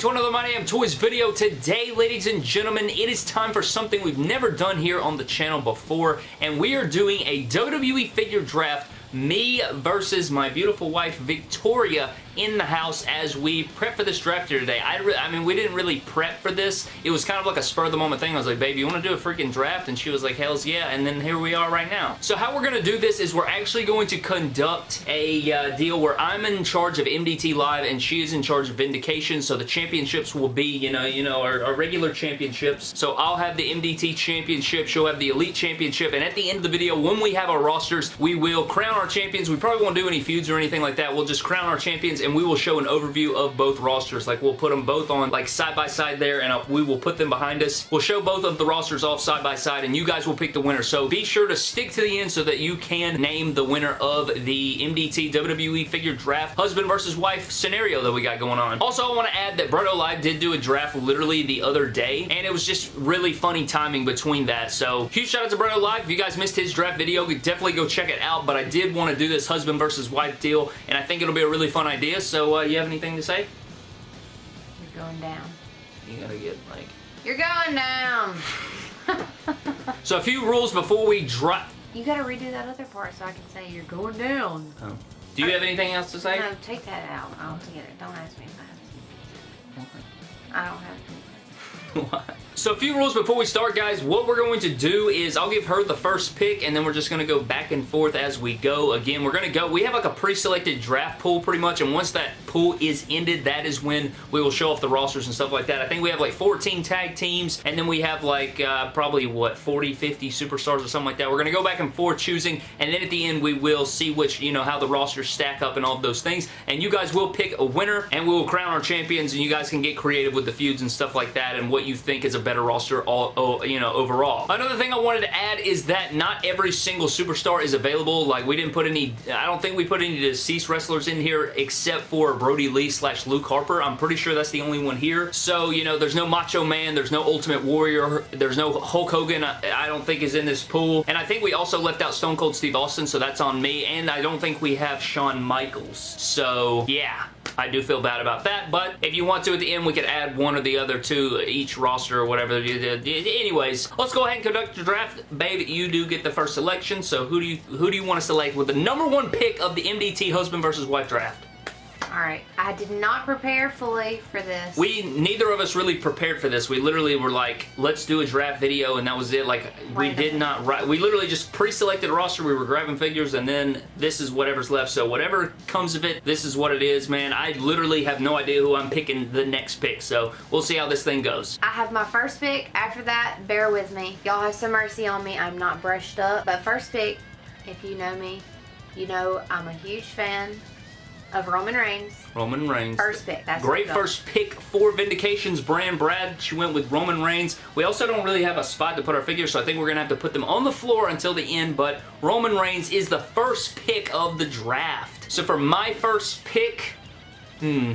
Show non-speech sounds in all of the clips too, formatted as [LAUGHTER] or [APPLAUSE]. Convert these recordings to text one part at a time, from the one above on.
to another My Damn Toys video. Today, ladies and gentlemen, it is time for something we've never done here on the channel before, and we are doing a WWE figure draft me versus my beautiful wife Victoria in the house as we prep for this draft here today. I, I mean, we didn't really prep for this. It was kind of like a spur of the moment thing. I was like, baby, you want to do a freaking draft? And she was like, hells yeah. And then here we are right now. So how we're going to do this is we're actually going to conduct a uh, deal where I'm in charge of MDT Live and she is in charge of Vindication. So the championships will be, you know, you know, our, our regular championships. So I'll have the MDT championship. She'll have the Elite championship. And at the end of the video, when we have our rosters, we will crown our champions. We probably won't do any feuds or anything like that. We'll just crown our champions and we will show an overview of both rosters. Like we'll put them both on like side by side there and uh, we will put them behind us. We'll show both of the rosters off side by side and you guys will pick the winner. So be sure to stick to the end so that you can name the winner of the MDT WWE figure draft husband versus wife scenario that we got going on. Also, I want to add that Bredo Live did do a draft literally the other day and it was just really funny timing between that. So huge shout out to Bredo Live. If you guys missed his draft video, definitely go check it out. But I did want to do this husband versus wife deal and I think it'll be a really fun idea. So uh, you have anything to say? You're going down. You gotta get like... You're going down! [LAUGHS] so a few rules before we drop... You gotta redo that other part so I can say you're going down. Oh. Do you have anything else to say? No, take that out altogether. Don't get it. Don't ask me if I have I don't have [LAUGHS] so a few rules before we start, guys. What we're going to do is I'll give her the first pick, and then we're just going to go back and forth as we go. Again, we're going to go. We have like a pre-selected draft pool pretty much, and once that pool is ended, that is when we will show off the rosters and stuff like that. I think we have like 14 tag teams, and then we have like uh, probably, what, 40, 50 superstars or something like that. We're going to go back and forth choosing, and then at the end, we will see which, you know, how the rosters stack up and all of those things, and you guys will pick a winner, and we will crown our champions, and you guys can get creative with the feuds and stuff like that, and what you think is a better roster all, you know, overall. Another thing I wanted to add is that not every single superstar is available. Like, we didn't put any, I don't think we put any deceased wrestlers in here except for Brodie Lee slash Luke Harper. I'm pretty sure that's the only one here. So, you know, there's no Macho Man, there's no Ultimate Warrior, there's no Hulk Hogan, I, don't think is in this pool. And I think we also left out Stone Cold Steve Austin, so that's on me. And I don't think we have Shawn Michaels. So, yeah. I do feel bad about that, but if you want to at the end, we could add one or the other to each roster or whatever. Anyways, let's go ahead and conduct your draft. Babe, you do get the first selection, so who do you who do you want to select with the number one pick of the MDT husband versus wife draft? Alright, I did not prepare fully for this. We, neither of us really prepared for this. We literally were like, let's do a draft video, and that was it. Like, we did not write, we literally just pre-selected a roster, we were grabbing figures, and then this is whatever's left. So whatever comes of it, this is what it is, man. I literally have no idea who I'm picking the next pick, so we'll see how this thing goes. I have my first pick. After that, bear with me. Y'all have some mercy on me. I'm not brushed up. But first pick, if you know me, you know I'm a huge fan of Roman Reigns. Roman Reigns. First pick. That's Great first pick for Vindication's brand. Brad, she went with Roman Reigns. We also don't really have a spot to put our figures, so I think we're going to have to put them on the floor until the end, but Roman Reigns is the first pick of the draft. So for my first pick, hmm,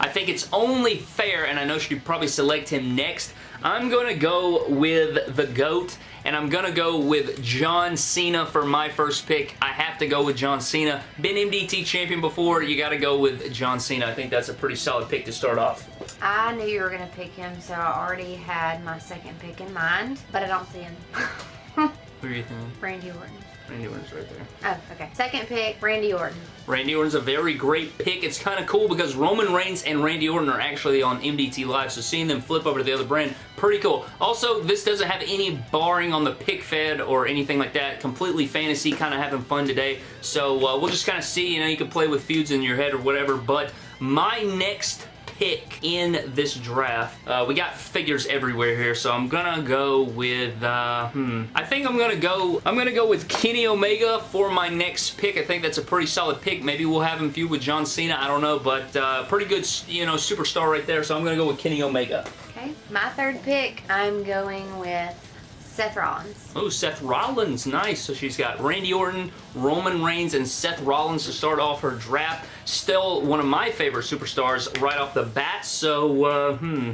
I think it's only fair, and I know she'd probably select him next. I'm going to go with the GOAT, and I'm going to go with John Cena for my first pick. I have to go with John Cena. Been MDT champion before, you got to go with John Cena. I think that's a pretty solid pick to start off. I knew you were going to pick him, so I already had my second pick in mind, but I don't see him. [LAUGHS] Who are you thinking? Randy Orton. Randy Orton's right there. Oh, okay. Second pick, Randy Orton. Randy Orton's a very great pick. It's kind of cool because Roman Reigns and Randy Orton are actually on MDT Live, so seeing them flip over to the other brand, pretty cool. Also, this doesn't have any barring on the pick fed or anything like that. Completely fantasy, kind of having fun today. So uh, we'll just kind of see, you know, you can play with feuds in your head or whatever, but my next pick in this draft. Uh, we got figures everywhere here, so I'm gonna go with, uh, hmm, I think I'm gonna go, I'm gonna go with Kenny Omega for my next pick. I think that's a pretty solid pick. Maybe we'll have him feud with John Cena, I don't know, but uh, pretty good, you know, superstar right there, so I'm gonna go with Kenny Omega. Okay, my third pick, I'm going with Seth Rollins. Oh, Seth Rollins. Nice. So she's got Randy Orton, Roman Reigns, and Seth Rollins to start off her draft. Still one of my favorite superstars right off the bat. So, uh, hmm.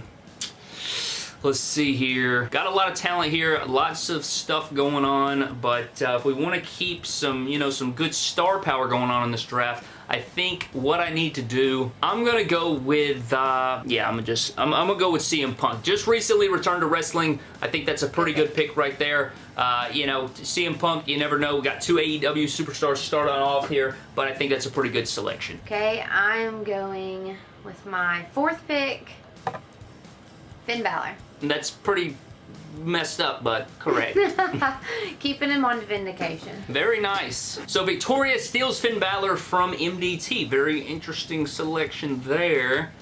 Let's see here. Got a lot of talent here. Lots of stuff going on. But uh, if we want to keep some, you know, some good star power going on in this draft, I think what I need to do, I'm going to go with, uh, yeah, I'm going to just, I'm, I'm going to go with CM Punk. Just recently returned to wrestling. I think that's a pretty good pick right there. Uh, you know, CM Punk, you never know. We got two AEW superstars starting off here, but I think that's a pretty good selection. Okay, I'm going with my fourth pick, Finn Balor. And that's pretty messed up, but correct. [LAUGHS] Keeping him on Vindication. Very nice. So Victoria steals Finn Balor from MDT. Very interesting selection there.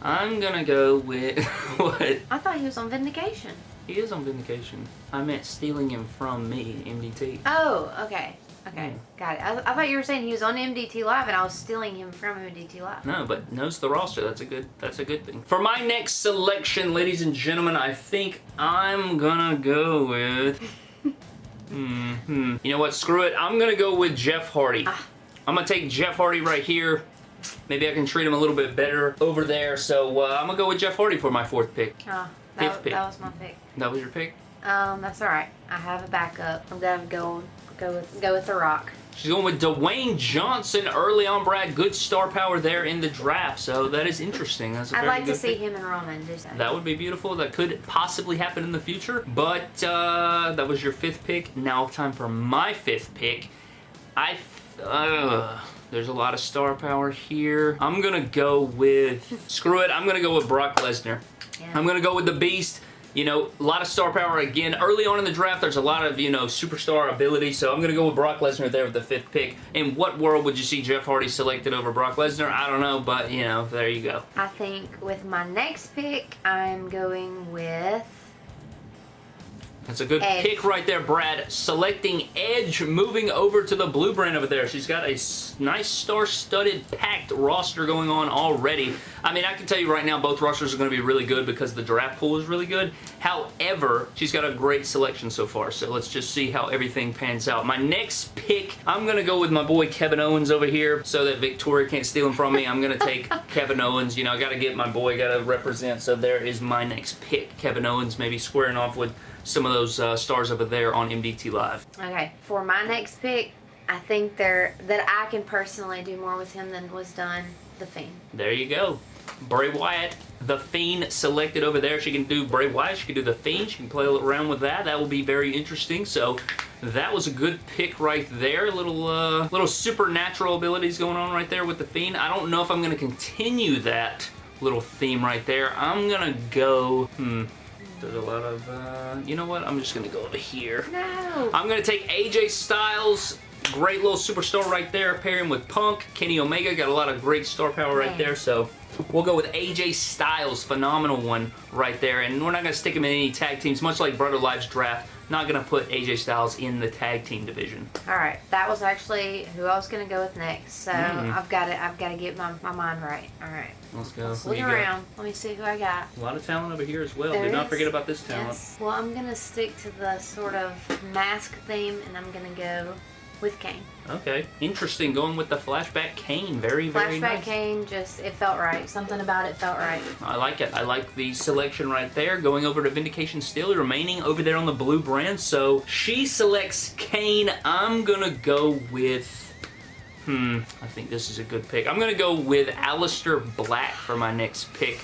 I'm gonna go with [LAUGHS] what? I thought he was on Vindication. He is on Vindication. I meant stealing him from me, MDT. Oh, okay. Okay, Hmm. got it. I, I thought you were saying he was on MDT Live and I was stealing him from MDT Live. No, but knows the roster. That's a good. That's a good thing. For my next selection, ladies and gentlemen, I think I'm gonna go with. [LAUGHS] hmm. hmm. You know what? Screw it. I'm gonna go with Jeff Hardy. Ah. I'm gonna take Jeff Hardy right here. Maybe I can treat him a little bit better over there. So uh, I'm gonna go with Jeff Hardy for my fourth pick. Oh, Fifth that, pick. that was my pick. That was your pick. Um, that's all right. I have a backup. I'm gonna go go with go with The Rock. She's going with Dwayne Johnson early on, Brad. Good star power there in the draft. So that is interesting. That's a I'd like to see pick. him and Roman do that. That would be beautiful. That could possibly happen in the future. But uh, that was your fifth pick. Now time for my fifth pick. I... Uh, there's a lot of star power here. I'm going to go with... screw it. I'm going to go with Brock Lesnar. Yeah. I'm going to go with the Beast. You know, a lot of star power again. Early on in the draft, there's a lot of, you know, superstar ability, so I'm going to go with Brock Lesnar there with the fifth pick. In what world would you see Jeff Hardy selected over Brock Lesnar? I don't know, but, you know, there you go. I think with my next pick, I'm going with. That's a good Edge. pick right there, Brad. Selecting Edge, moving over to the blue brand over there. She's got a nice star-studded, packed roster going on already. I mean, I can tell you right now, both rosters are going to be really good because the draft pool is really good. However, she's got a great selection so far, so let's just see how everything pans out. My next pick, I'm going to go with my boy Kevin Owens over here so that Victoria can't steal him from me. I'm going to take [LAUGHS] Kevin Owens. You know, I got to get my boy, got to represent, so there is my next pick. Kevin Owens maybe squaring off with some of those uh, stars over there on MDT Live. Okay, for my next pick, I think there that I can personally do more with him than was done the Fiend. There you go. Bray Wyatt, the Fiend selected over there. She can do Bray Wyatt. She can do the Fiend. She can play around with that. That will be very interesting. So that was a good pick right there. A little, uh, little supernatural abilities going on right there with the Fiend. I don't know if I'm going to continue that little theme right there. I'm going to go, hmm, there's a lot of, uh, you know what? I'm just going to go over here. No. I'm going to take AJ Styles. Great little superstar right there. Pair him with Punk. Kenny Omega got a lot of great star power right Man. there. So we'll go with AJ Styles. Phenomenal one right there. And we're not going to stick him in any tag teams. Much like Brother Lives Draft. Not going to put AJ Styles in the tag team division. All right, that was actually who I was gonna go with next. So Mm. I've got to I've got to get my, my mind right. All right, Let's go. let's look you got? around. Let me see who I got. A lot of talent over here as well. There not is. forget about this talent. Yes. Well, I'm gonna stick to the sort of mask theme, and I'm gonna go with Kane. Okay. Interesting. Going with the flashback Kane. Very, very Flashback nice. Kane, just it felt right. Something about it felt right. I like it. I like the selection right there. Going over to Vindication still, remaining over there on the blue brand. So she selects Kane. I'm going to go with... Hmm, I think this is a good pick. I'm going to go with Aleister Black for my next pick.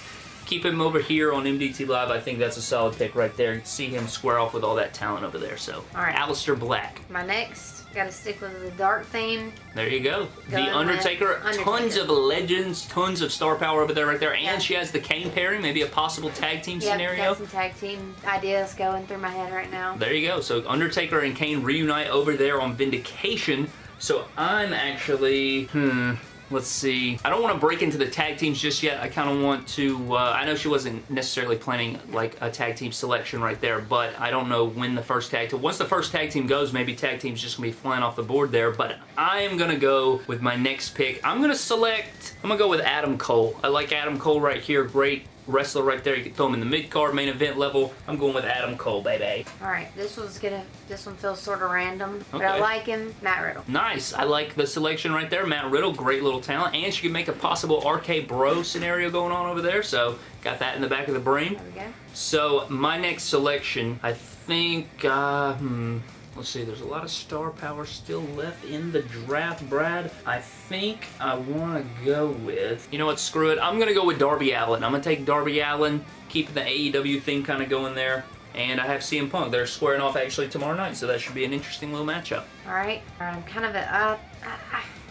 Keep him over here on MDT Live. I think that's a solid pick right there. See him square off with all that talent over there. So, All right. Aleister Black. My next, got to stick with the dark theme. There you go. Going the Undertaker. Undertaker. Tons of legends, tons of star power over there right there. And Yeah. she has the Kane pairing, maybe a possible tag team Yep, scenario. got some tag team ideas going through my head right now. There you go. So Undertaker and Kane reunite over there on Vindication. So I'm actually, hmm, let's see. I don't want to break into the tag teams just yet. I kind of want to, uh, I know she wasn't necessarily planning like a tag team selection right there, but I don't know when the first tag team, once the first tag team goes, maybe tag team's just going to be flying off the board there, but I am going to go with my next pick. I'm going to select, I'm going to go with Adam Cole. I like Adam Cole right here. Great wrestler right there. You can throw him in the mid-card, main event level. I'm going with Adam Cole, baby. All right, this one's gonna, this one feels sort of random, but I like him. Matt Riddle. Nice. I like the selection right there. Matt Riddle, great little talent. And she can make a possible RK Bro scenario going on over there. So, got that in the back of the brain. There we go. So, my next selection, I think, uh, hmm, Let's see, there's a lot of star power still left in the draft, Brad. I think I want to go with, you know what, screw it. I'm going to go with Darby Allin. I'm going to take Darby Allin, keeping the AEW thing kind of going there. And I have CM Punk. They're squaring off actually tomorrow night, so that should be an interesting little matchup. All right. All right I'm kind of a, uh,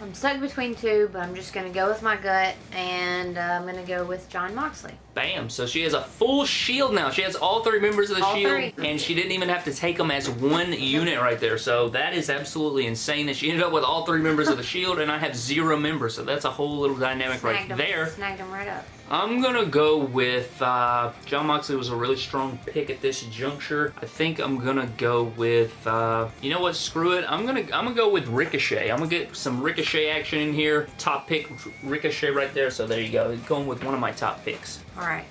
I'm stuck between two, but I'm just going to go with my gut, and uh, I'm going to go with Jon Moxley. Bam. So she has a full shield now. She has all three members of the all shield, three. and she didn't even have to take them as one unit right there. So that is absolutely insane that she ended up with all three members of the shield, and I have zero members. So that's a whole little dynamic Snagged right them, there. Snagged them right up. I'm gonna go with uh, Jon Moxley was a really strong pick at this juncture. I think I'm gonna go with uh, you know what? Screw it. I'm gonna I'm gonna go with Ricochet. I'm gonna get some Ricochet action in here. Top pick Ricochet right there. So there you go. Going with one of my top picks. All right.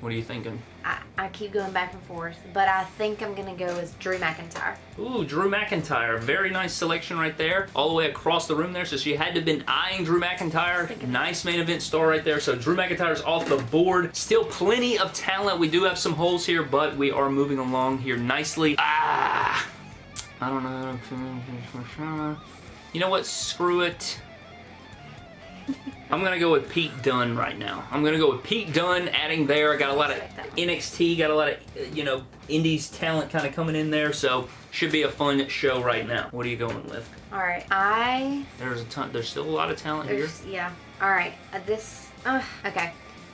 What are you thinking? I, I keep going back and forth, but I think I'm going to go with Drew McIntyre. Ooh, Drew McIntyre. Very nice selection right there. All the way across the room there. So she had to have been eyeing Drew McIntyre. Nice main event star right there. So Drew McIntyre's off the board. Still plenty of talent. We do have some holes here, but we are moving along here nicely. Ah! I don't know. You know what? Screw it. [LAUGHS] I'm going to go with Pete Dunne right now. I'm going to go with Pete Dunne adding there. I got a lot of NXT, got a lot of, you know, Indies talent kind of coming in there, so should be a fun show right now. What are you going with? All right. I... There's a ton, there's still a lot of talent here. Yeah. All right. Uh, this... Uh, okay.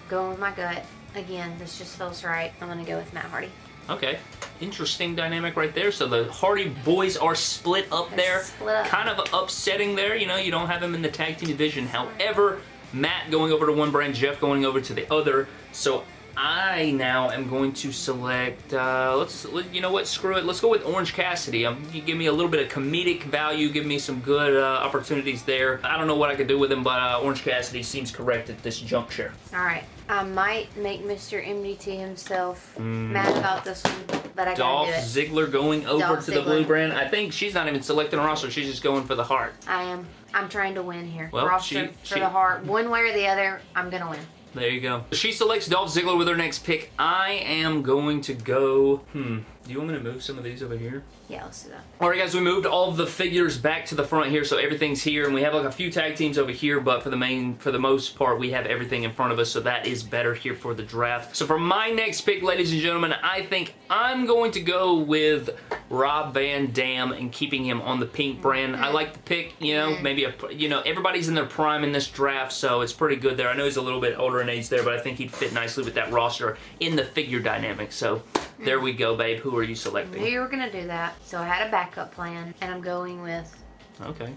Going with my gut. Again, this just feels right. I'm going to go with Matt Hardy. Okay. Interesting dynamic right there. So the Hardy boys are split up They're there. split up. Kind of upsetting there. You know, you don't have them in the tag team division. However, Matt going over to one brand, Jeff going over to the other. So I now am going to select, uh, let's, let- you know what, screw it. Let's go with Orange Cassidy. Um, you give me a little bit of comedic value, give me some good uh, opportunities there. I don't know what I could do with him, but uh, Orange Cassidy seems correct at this juncture. All right. I might make Mr. MDT himself mad about this one, but I Mm. Dolph gotta do it. Ziggler going over Dolph to the blue brand. I think she's not even selecting a roster. She's just going for the heart. I am. I'm trying to win here. Well, Roster she- for she- the heart. One way or the other, I'm gonna win. There you go. She selects Dolph Ziggler with her next pick. I am going to go... Hmm. Do you want me to move some of these over here? Yeah, let's do that. Alright guys, we moved all of the figures back to the front here, so everything's here, and we have like a few tag teams over here, but for the main, for the most part, we have everything in front of us, so that is better here for the draft. So for my next pick, ladies and gentlemen, I think I'm going to go with Rob Van Dam and keeping him on the pink brand. I mm-hmm. like the pick, you know, mm-hmm. maybe a, you know, everybody's in their prime in this draft, so it's pretty good there. I know he's a little bit older in age there, but I think he'd fit nicely with that roster in the figure dynamic, so there mm-hmm. we go, babe. Who are you I selecting? knew you were gonna do that, so I had a backup plan, and I'm going with Okay.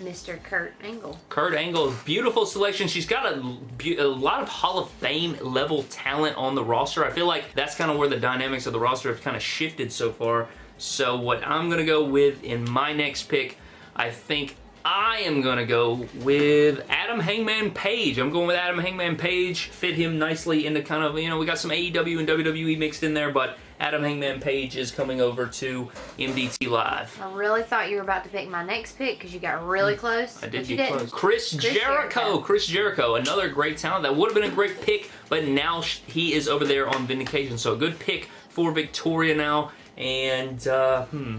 Mr. Kurt Angle. Kurt Angle, beautiful selection. She's got a, a lot of Hall of Fame level talent on the roster. I feel like that's kind of where the dynamics of the roster have kind of shifted so far. So what I'm going to go with in my next pick, I think I am going to go with Adam Hangman Page. I'm going with Adam Hangman Page. Fit him nicely into kind of, you know, we got some AEW and WWE mixed in there, but Adam Hangman Page is coming over to MDT Live. I really thought you were about to pick my next pick because you got really close. Mm. I did you get close. Chris, Jericho. Jericho. Chris Jericho, another great talent. That would have been a great pick, but now he is over there on Vindication. So a good pick for Victoria now. And, uh, hmm,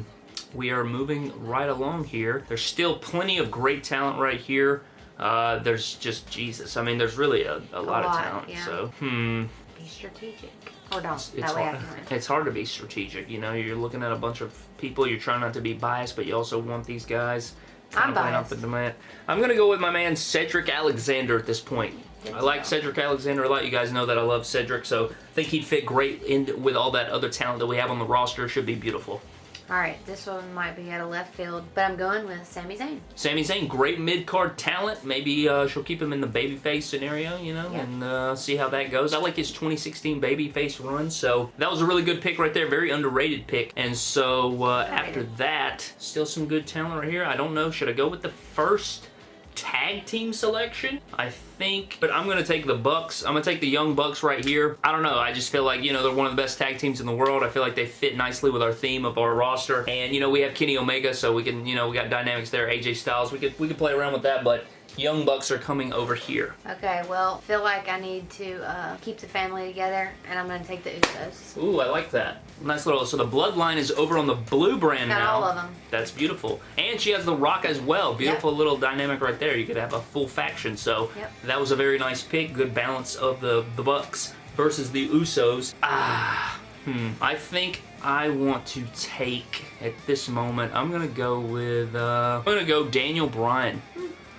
we are moving right along here. There's still plenty of great talent right here. Uh, there's just, Jesus. I mean, there's really a, a, lot, of lot, talent. yeah. So, hmm. Be strategic. Or don't. It's that way I hard, [LAUGHS] it's hard to be strategic. You know, you're looking at a bunch of people. You're trying not to be biased, but you also want these guys. I'm biased. the demand. I'm gonna go with my man Cedric Alexander at this point. I like. Cedric Alexander a lot. You guys know that I love Cedric, so I think he'd fit great in with all that other talent that we have on the roster. Should be beautiful. All right, this one might be out of left field, but I'm going with Sami Zayn. Sami Zayn, great mid card talent. Maybe uh, she'll keep him in the babyface scenario, you know, Yeah. and uh, see how that goes. I like his 2016 babyface run, so that was a really good pick right there. Very underrated pick. And so uh, after that, still some good talent right here. I don't know. Should I go with the first tag team selection? I think, but I'm going to take the Bucks. I'm going to take the Young Bucks right here. I don't know. I just feel like, you know, they're one of the best tag teams in the world. I feel like they fit nicely with our theme of our roster. And, you know, we have Kenny Omega, so we can, you know, we got dynamics there. AJ Styles. We could, we could play around with that, but Young Bucks are coming over here. Okay, well, feel like I need to uh, keep the family together, and I'm going to take the Usos. Ooh, I like that. Nice little, so the bloodline is over on the blue brand Got now. all of them. That's beautiful. And she has the Rock as well. Beautiful little dynamic right there. You could have a full faction. So Yep. that was a very nice pick. Good balance of the, the Bucks versus the Usos. Ah, hmm. I think I want to take, at this moment, I'm going to go with, uh, I'm going to go Daniel Bryan.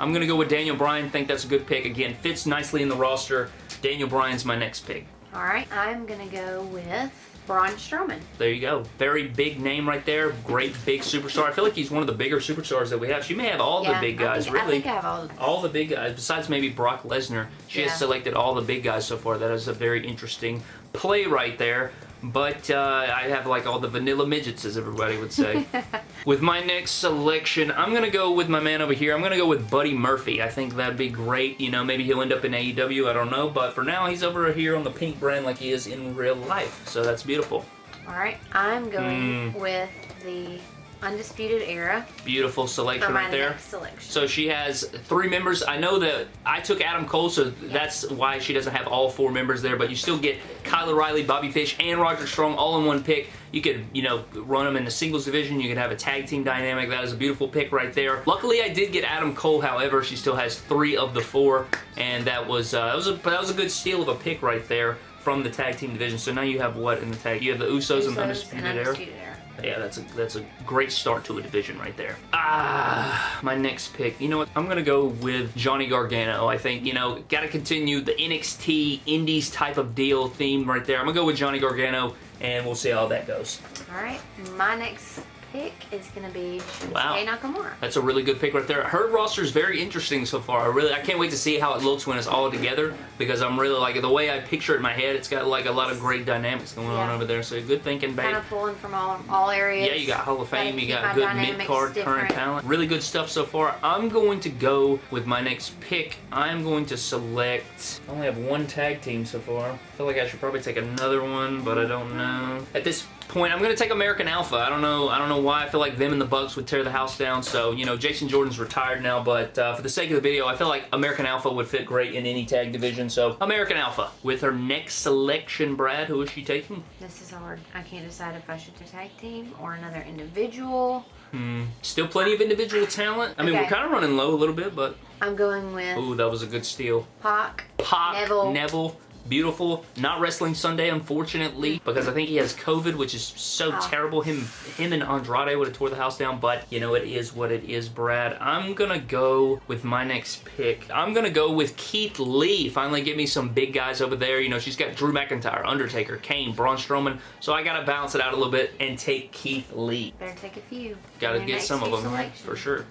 I'm going to go with Daniel Bryan. think that's a good pick. Again, fits nicely in the roster. Daniel Bryan's my next pick. All right, I'm going to go with Braun Strowman. There you go. Very big name right there. Great big superstar. I feel like he's one of the bigger superstars that we have. She may have all yeah, the big guys, I think, really. I think I have all the all the big guys, besides maybe Brock Lesnar. She Yeah. has selected all the big guys so far. That is a very interesting play right there. But uh, I have like all the vanilla midgets, as everybody would say. [LAUGHS] with my next selection, I'm going to go with my man over here. I'm going to go with Buddy Murphy. I think that'd be great. You know, maybe he'll end up in AEW. I don't know. But for now, he's over here on the pink brand like he is in real life. So that's beautiful. All right, I'm going Hmm. with the Undisputed Era Beautiful selection right there. selection. So she has three members. I know that I took Adam Cole, so that's why she doesn't have all four members there, but you still get Kyle O'Reilly, Bobby Fish, and Roger Strong all in one pick. You could, you know, run them in the singles division. You could have a tag team dynamic. That is a beautiful pick right there. Luckily, I did get Adam Cole. However, she still has three of the four, and that was uh, that was a that was a good steal of a pick right there from the tag team division. So now you have what in the tag? You have the Usos, and Usos Undisputed and Era. Undisputed Era. Yeah, that's a that's a great start to a division right there. Ah, my next pick. You know what? I'm gonna go with Johnny Gargano. I think you know got to continue the NXT Indies type of deal theme right there. I'm gonna go with Johnny Gargano, and we'll see how that goes. All right, my next pick is going to be Shinsuke Wow. Nakamura. That's a really good pick right there. Her roster is very interesting so far. I really, I can't wait to see how it looks when it's all together because I'm really like the way I picture it in my head. It's got like a lot of great dynamics going on over there. So good thinking, babe. Kind of pulling from all all areas. Yeah, you got Hall of Fame, you got good mid-card current talent. Really good stuff so far. I'm going to go with my next pick. I'm going to select... I only have one tag team so far. I feel like I should probably take another one, but I don't know. At this point, I'm going to take American Alpha. I don't know I don't know why. I feel like them and the Bucks would tear the house down. So, you know, Jason Jordan's retired now, but uh, for the sake of the video, I feel like American Alpha would fit great in any tag division. So, American Alpha. With her next selection, Brad, who is she taking? This is hard. I can't decide if I should do tag team or another individual. Hmm. Still plenty of individual talent. I mean, Okay. we're kind of running low a little bit, but I'm going with ooh, that was a good steal. Pac. Pac, Neville. Neville, beautiful. Not wrestling Sunday, unfortunately, mm. because I think he has COVID, which is so terrible. Him, him and Andrade would have tore the house down, but you know it is what it is, Brad. I'm gonna go with my next pick. I'm gonna go with Keith Lee. Finally, get me some big guys over there. You know, she's got Drew McIntyre, Undertaker, Kane, Braun Strowman. So I gotta balance it out a little bit and take Keith Lee. Better take a few. Gotta Your get some of them selections. for sure.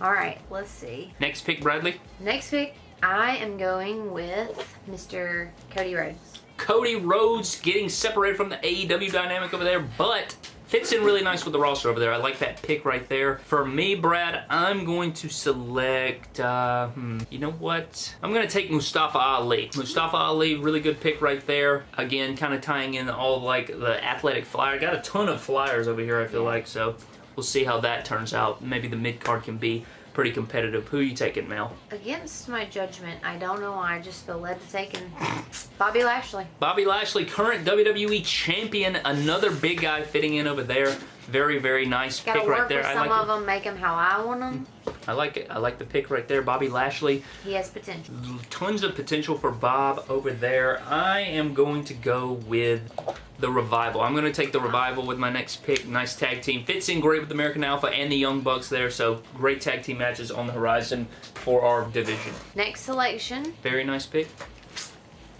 All right, let's see. Next pick, Bradley. Next pick, I am going with Mr. Cody Rhodes. Cody Rhodes getting separated from the AEW dynamic over there, but fits in really nice with the roster over there. I like that pick right there. For me, Brad, I'm going to select, uh, hmm, you know what? I'm going to take Mustafa Ali. Mustafa Ali, really good pick right there. Again, kind of tying in all like the athletic flyer. Got a ton of flyers over here, I feel like, so we'll see how that turns out. Maybe the mid card can be pretty competitive. Who are you taking, Mel? Against my judgment, I don't know why, I just feel led to take Bobby Lashley. Bobby Lashley, current WWE champion, another big guy fitting in over there. Very, very nice Gotta pick right there. I some like of it. them, make them how I want them. I like it. I like the pick right there. Bobby Lashley, He has potential. tons of potential for Bob over there. I am going to go with the Revival. I'm going to take the Revival with my next pick. Nice tag team. Fits in great with American Alpha and the Young Bucks there. So great tag team matches on the horizon for our division. Next selection, Very nice pick.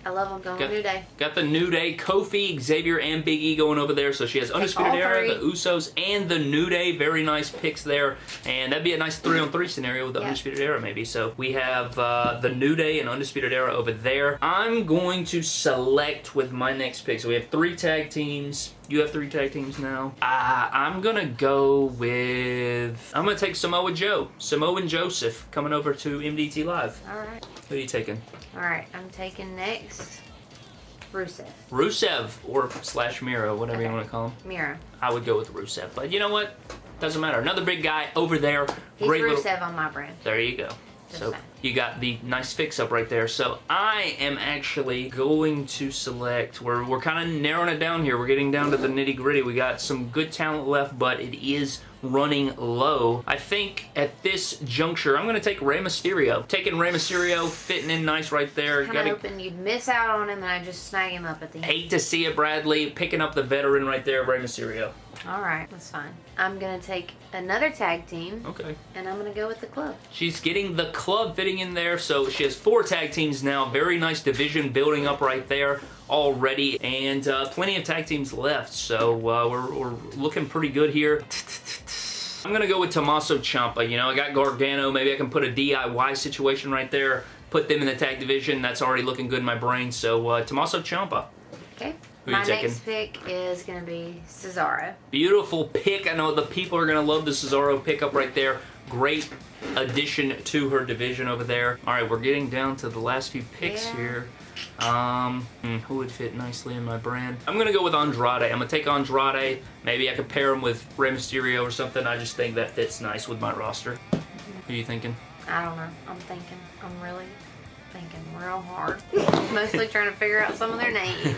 I love them going Got- New Day. Got the New Day, Kofi, Xavier, and Big E going over there. So she has Undisputed Era, the Usos, and the New Day. Very nice picks there. And that'd be a nice three on three scenario with the Yeah. Undisputed Era, maybe. So we have uh, the New Day and Undisputed Era over there. I'm going to select with my next pick. So we have three tag teams. You have three tag teams now. Uh, I'm going to go with. I'm going to take Samoa Joe. Samoa and Joseph coming over to MDT Live. All right. Who are you taking? All right, I'm taking next Rusev. Rusev or slash Miro, whatever you want to call him. Mira. I would go with Rusev. But you know what? Doesn't matter. Another big guy over there. He's Rusev little. on my brand. There you go. So you got the nice fix up right there. So I am actually going to select, we're, we're kind of narrowing it down here. We're getting down to the nitty gritty. We got some good talent left, but it is running low. I think at this juncture, I'm going to take Rey Mysterio. Taking Rey Mysterio, fitting in nice right there. Kind of hoping you'd miss out on him and I just snag him up at the end. hate to see it, Bradley. Picking up the veteran right there, Rey Mysterio. All right, that's fine. I'm gonna take another tag team Okay. and I'm gonna go with the club. She's getting the club fitting in there, so she has four tag teams now. Very nice division building up right there already, and uh, plenty of tag teams left, so uh, we're, we're looking pretty good here. I'm going to go with Tommaso Ciampa. You know, I got Gargano. Maybe I can put a DIY situation right there, put them in the tag division. That's already looking good in my brain, so uh, Tommaso Ciampa. Okay. Who you My next pick is gonna be Cesaro. Beautiful pick. I know the people are going to love the Cesaro pickup right there. Great addition to her division over there. All right, we're getting down to the last few picks Yeah. here. Um, hmm, who would fit nicely in my brand? I'm going to go with Andrade. I'm going to take Andrade. Maybe I could pair him with Rey Mysterio or something. I just think that fits nice with my roster. Who are you thinking? I don't know. I'm thinking. I'm really thinking real hard. Mostly trying to figure out some of their names. [LAUGHS]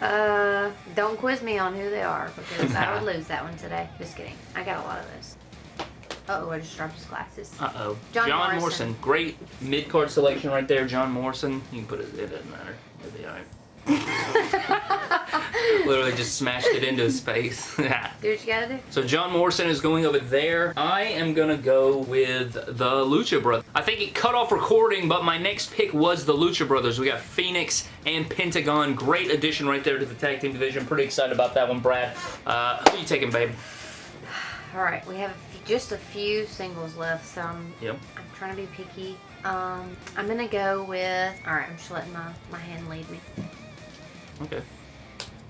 uh, don't quiz me on who they are because I would lose that one today. Just kidding. I got a lot of those. Uh oh, I just dropped his glasses. Uh-oh. John Morrison. Great mid-card selection right there, John Morrison. You can put it, it doesn't matter. It'll be all right. [LAUGHS] Literally just smashed it into his face. [LAUGHS] Do what you gotta do. so John Morrison is going over there. I am going to go with the Lucha Brothers. I think it cut off recording, but my next pick was the Lucha Brothers. We got Phoenix and Pentagon. Great addition right there to the tag team division. Pretty excited about that one, Brad. Uh, who you taking, babe? All right, we have just a few singles left, so I'm, Yep. I'm trying to be picky. Um, I'm gonna go with. All right, I'm just letting my my hand lead me. Okay.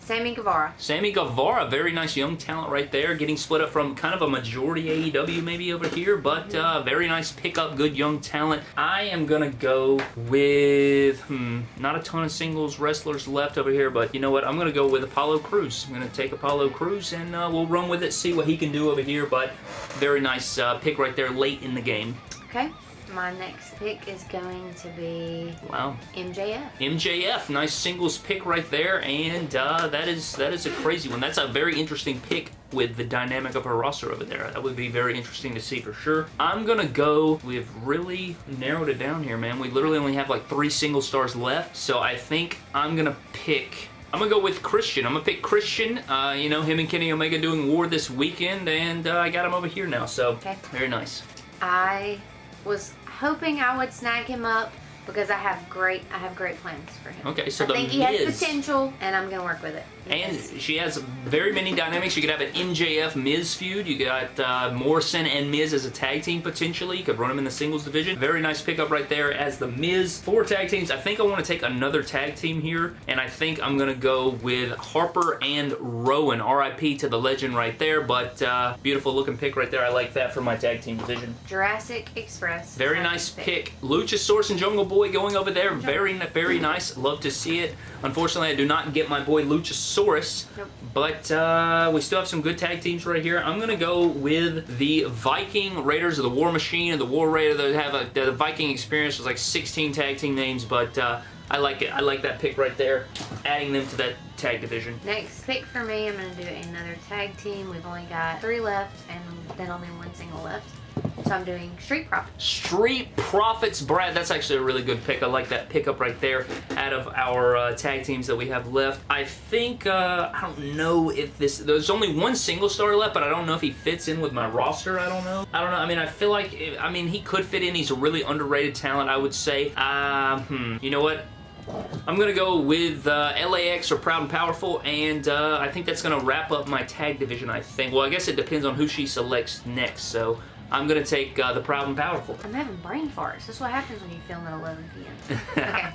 Sammy Guevara. Sammy Guevara, very nice young talent right there, getting split up from kind of a majority AEW maybe over here, but uh, very nice pickup, good young talent. I am gonna go with, hmm, not a ton of singles wrestlers left over here, but you know what, I'm gonna go with Apollo Crews. I'm gonna take Apollo Crews and uh, we'll run with it, see what he can do over here, but very nice uh, pick right there late in the game. Okay. My next pick is going to be Wow. MJF. MJF, nice singles pick right there, and uh, that is that is a crazy one. That's a very interesting pick with the dynamic of her roster over there. That would be very interesting to see for sure. I'm gonna go. We've really narrowed it down here, man. We literally only have like three single stars left, so I think I'm gonna pick. I'm gonna go with Christian. I'm gonna pick Christian. Uh, you know, him and Kenny Omega doing war this weekend, and uh, I got him over here now. So Okay. very nice. I was hoping I would snag him up because I have great I have great plans for him. Okay, so I think he has potential, and I'm gonna work with it. And she has very many dynamics. You could have an MJF Miz feud. You got uh, Morrison and Miz as a tag team potentially. You could run them in the singles division. Very nice pickup right there as the Miz. Four tag teams. I think I want to take another tag team here, and I think I'm going to go with Harper and Rowan. RIP to the legend right there, but uh, beautiful looking pick right there. I like that for my tag team division. Jurassic Express. Very nice pick. pick. Luchasaurus and Jungle Boy going over there. Very, very nice. Love to see it. Unfortunately, I do not get my boy Luchasaurus. Nope. But uh, we still have some good tag teams right here. I'm going to go with the Viking Raiders of the War Machine and the War Raider. They have a, the Viking experience was like 16 tag team names, but uh, I like it. I like that pick right there. Adding them to that tag division. Next pick for me, I'm gonna do another tag team. We've only got three left, and then only one single left. So I'm doing Street Profits. Street Profits, Brad. That's actually a really good pick. I like that pickup right there out of our uh, tag teams that we have left. I think, uh, I don't know if this, there's only one single star left, but I don't know if he fits in with my roster. I don't know. I don't know. I mean, I feel like, I mean, he could fit in. He's a really underrated talent, I would say. Um, hmm, you know what? I'm going to go with uh, LAX or Proud and Powerful, and uh, I think that's going to wrap up my tag division, I think. Well, I guess it depends on who she selects next, so I'm going to take uh, the Proud and Powerful. I'm having brain farts. That's what happens when you film at 11 p.m. [LAUGHS] okay.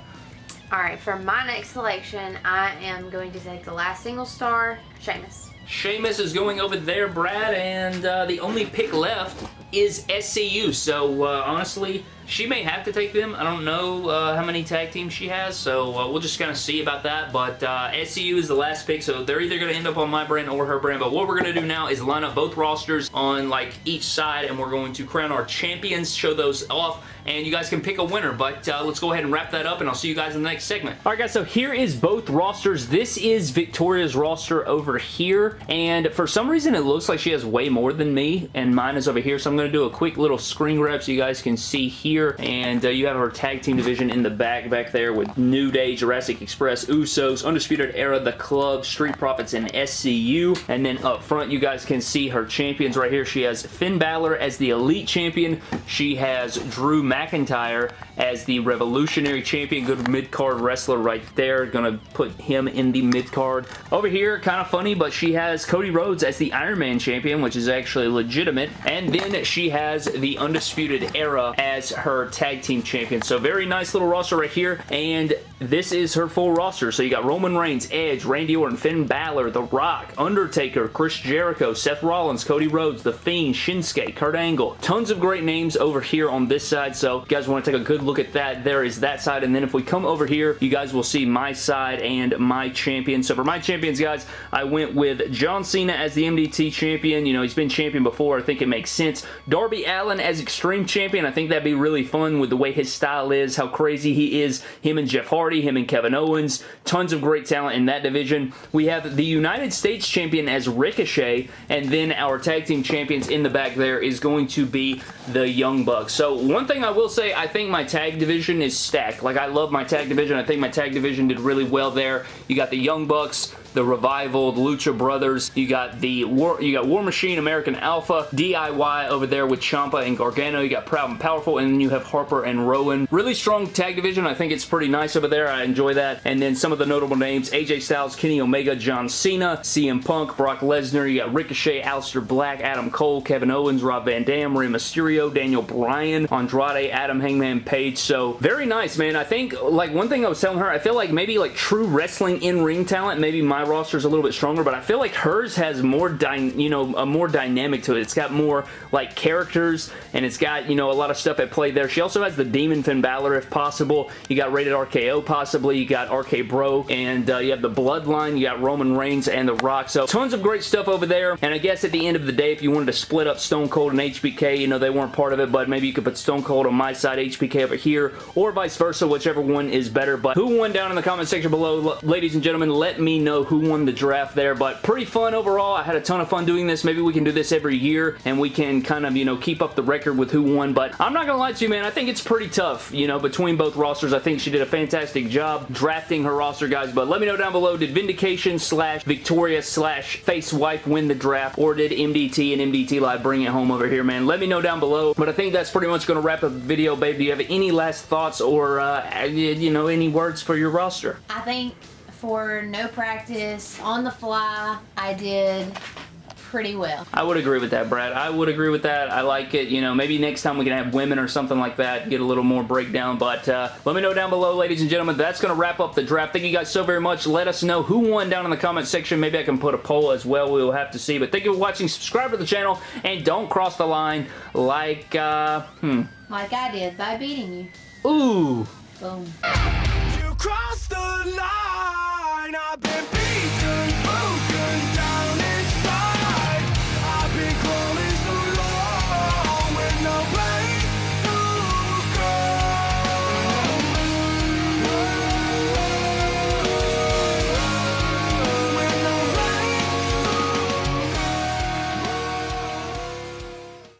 All right, for my next selection, I am going to take the last single star, Sheamus. Sheamus is going over there, Brad, and uh, the only pick left is SCU. So uh, honestly, she may have to take them. I don't know uh, how many tag teams she has, so uh, we'll just kind of see about that. But uh, SCU is the last pick, so they're either going to end up on my brand or her brand. But what we're going to do now is line up both rosters on like each side, and we're going to crown our champions, show those off, and you guys can pick a winner. But uh, let's go ahead and wrap that up, and I'll see you guys in the next segment. All right, guys, so here is both rosters. This is Victoria's roster over here, and for some reason, it looks like she has way more than me, and mine is over here, so I'm going to do a quick little screen grab so you guys can see here, and uh, you have our tag team division in the back back there with New Day, Jurassic Express, Usos, Undisputed Era, The Club, Street Profits, and SCU, and then up front, you guys can see her champions right here. She has Finn Balor as the Elite Champion. She has Drew McIntyre as the Revolutionary Champion. Good mid-card wrestler right there. Gonna put him in the mid-card. Over here, kind of funny, but she has Cody Rhodes as the Iron Man Champion, which is actually legitimate. And then she has the Undisputed Era as her Tag Team Champion. So very nice little roster right here. And this is her full roster. So you got Roman Reigns, Edge, Randy Orton, Finn Balor, The Rock, Undertaker, Chris Jericho, Seth Rollins, Cody Rhodes, The Fiend, Shinsuke, Kurt Angle. Tons of great names over here on this side. So you guys want to take a good look at that. There is that side. And then if we come over here, you guys will see my side and my champion. So for my champions, guys, I went with John Cena as the MDT champion. You know, he's been champion before. I think it makes sense. Darby Allin as Extreme Champion. I think that'd be really fun with the way his style is, how crazy he is. Him and Jeff Hardy, him and Kevin Owens. Tons of great talent in that division. We have the United States champion as Ricochet, and then our tag team champions in the back there is going to be the Young Bucks. So one thing I will say, I think my tag division is stacked. Like, I love my tag division. I think my tag division did really well there. You got the Young Bucks, the Revival, the Lucha Brothers. You got the War, you got War Machine, American Alpha, DIY over there with Ciampa and Gargano. You got Proud and Powerful, and then you have Harper and Rowan. Really strong tag division. I think it's pretty nice over there. I enjoy that. And then some of the notable names, AJ Styles, Kenny Omega, John Cena, CM Punk, Brock Lesnar. You got Ricochet, Aleister Black, Adam Cole, Kevin Owens, Rob Van Dam, Rey Mysterio, Daniel Bryan, Andrade, Adam Hangman Page. So very nice, man. I think, like, one thing I was telling her, I feel like maybe, like, true wrestling in-ring talent, maybe my roster is a little bit stronger, but I feel like hers has more, you know, a more dynamic to it. It's got more, like, characters, and it's got, you know, a lot of stuff at play there. She also has the Demon Finn Balor, if possible. You got Rated RKO, possibly. You got RK Bro, and uh, you have the Bloodline. You got Roman Reigns and The Rock. So, tons of great stuff over there, and I guess at the end of the day, if you wanted to split up Stone Cold and HBK, you know, they weren't part of it, but maybe you could put Stone Cold on my side, HBK over here, or vice versa, whichever one is better. But who won down in the comment section below? Ladies and gentlemen, let me know who won the draft there, but pretty fun overall. I had a ton of fun doing this. Maybe we can do this every year, and we can kind of, you know, keep up the record with who won, but I'm not gonna lie to you, man. I think it's pretty tough, you know, between both rosters. I think she did a fantastic job drafting her roster, guys, but let me know down below, did Vindication slash Victoria slash Face Wife win the draft, or did MDT and MDT Live bring it home over here, man? Let me know down below, but I think that's pretty much gonna wrap up the video, babe. Do you have any last thoughts or, uh, you know, any words for your roster? I think for no practice, on the fly, I did pretty well. I would agree with that, Brad. I would agree with that. I like it. You know, maybe next time we can have women or something like that, get a little more breakdown. But uh, let me know down below, ladies and gentlemen. That's going to wrap up the draft. Thank you guys so very much. Let us know who won down in the comment section. Maybe I can put a poll as well. We will have to see. But thank you for watching. Subscribe to the channel. And don't cross the line like, uh, hmm. Like I did by beating you. Ooh. Boom. I've been.